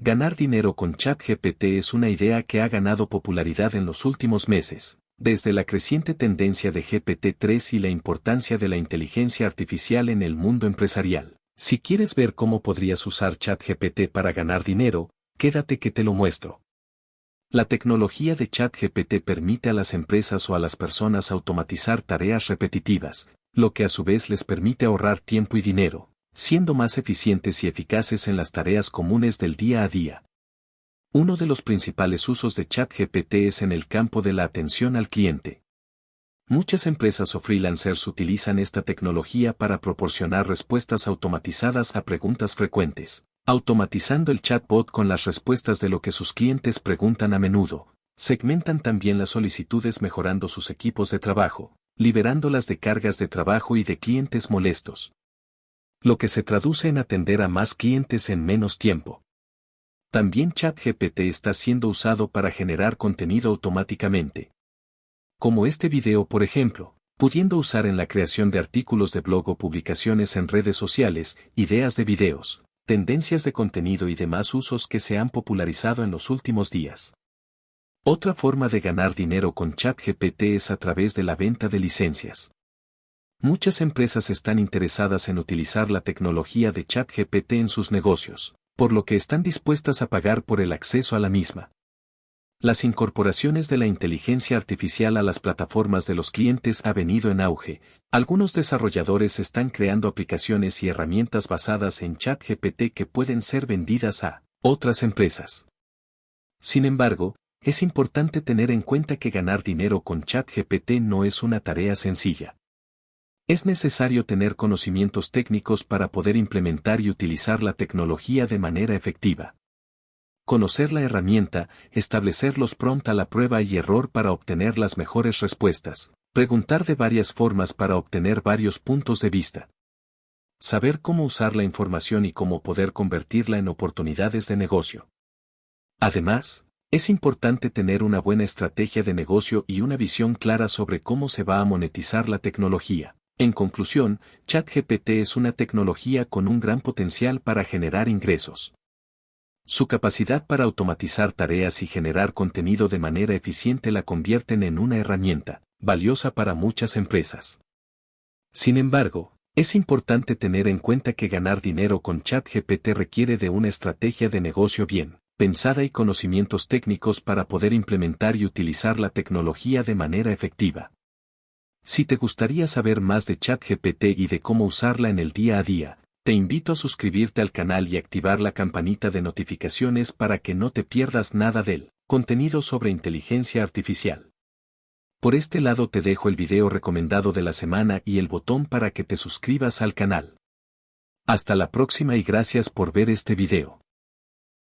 Ganar dinero con ChatGPT es una idea que ha ganado popularidad en los últimos meses, desde la creciente tendencia de GPT-3 y la importancia de la inteligencia artificial en el mundo empresarial. Si quieres ver cómo podrías usar ChatGPT para ganar dinero, quédate que te lo muestro. La tecnología de ChatGPT permite a las empresas o a las personas automatizar tareas repetitivas, lo que a su vez les permite ahorrar tiempo y dinero, siendo más eficientes y eficaces en las tareas comunes del día a día. Uno de los principales usos de ChatGPT es en el campo de la atención al cliente. Muchas empresas o freelancers utilizan esta tecnología para proporcionar respuestas automatizadas a preguntas frecuentes, automatizando el chatbot con las respuestas de lo que sus clientes preguntan a menudo. Segmentan también las solicitudes mejorando sus equipos de trabajo, liberándolas de cargas de trabajo y de clientes molestos, lo que se traduce en atender a más clientes en menos tiempo. También ChatGPT está siendo usado para generar contenido automáticamente. Como este video por ejemplo, pudiendo usar en la creación de artículos de blog o publicaciones en redes sociales, ideas de videos, tendencias de contenido y demás usos que se han popularizado en los últimos días. Otra forma de ganar dinero con ChatGPT es a través de la venta de licencias. Muchas empresas están interesadas en utilizar la tecnología de ChatGPT en sus negocios, por lo que están dispuestas a pagar por el acceso a la misma. Las incorporaciones de la inteligencia artificial a las plataformas de los clientes ha venido en auge. Algunos desarrolladores están creando aplicaciones y herramientas basadas en ChatGPT que pueden ser vendidas a otras empresas. Sin embargo, es importante tener en cuenta que ganar dinero con ChatGPT no es una tarea sencilla. Es necesario tener conocimientos técnicos para poder implementar y utilizar la tecnología de manera efectiva. Conocer la herramienta, establecerlos pronta la prueba y error para obtener las mejores respuestas, preguntar de varias formas para obtener varios puntos de vista. Saber cómo usar la información y cómo poder convertirla en oportunidades de negocio. Además, es importante tener una buena estrategia de negocio y una visión clara sobre cómo se va a monetizar la tecnología. En conclusión, ChatGPT es una tecnología con un gran potencial para generar ingresos. Su capacidad para automatizar tareas y generar contenido de manera eficiente la convierten en una herramienta valiosa para muchas empresas. Sin embargo, es importante tener en cuenta que ganar dinero con ChatGPT requiere de una estrategia de negocio bien pensada y conocimientos técnicos para poder implementar y utilizar la tecnología de manera efectiva. Si te gustaría saber más de ChatGPT y de cómo usarla en el día a día, te invito a suscribirte al canal y activar la campanita de notificaciones para que no te pierdas nada del contenido sobre inteligencia artificial. Por este lado te dejo el video recomendado de la semana y el botón para que te suscribas al canal. Hasta la próxima y gracias por ver este video.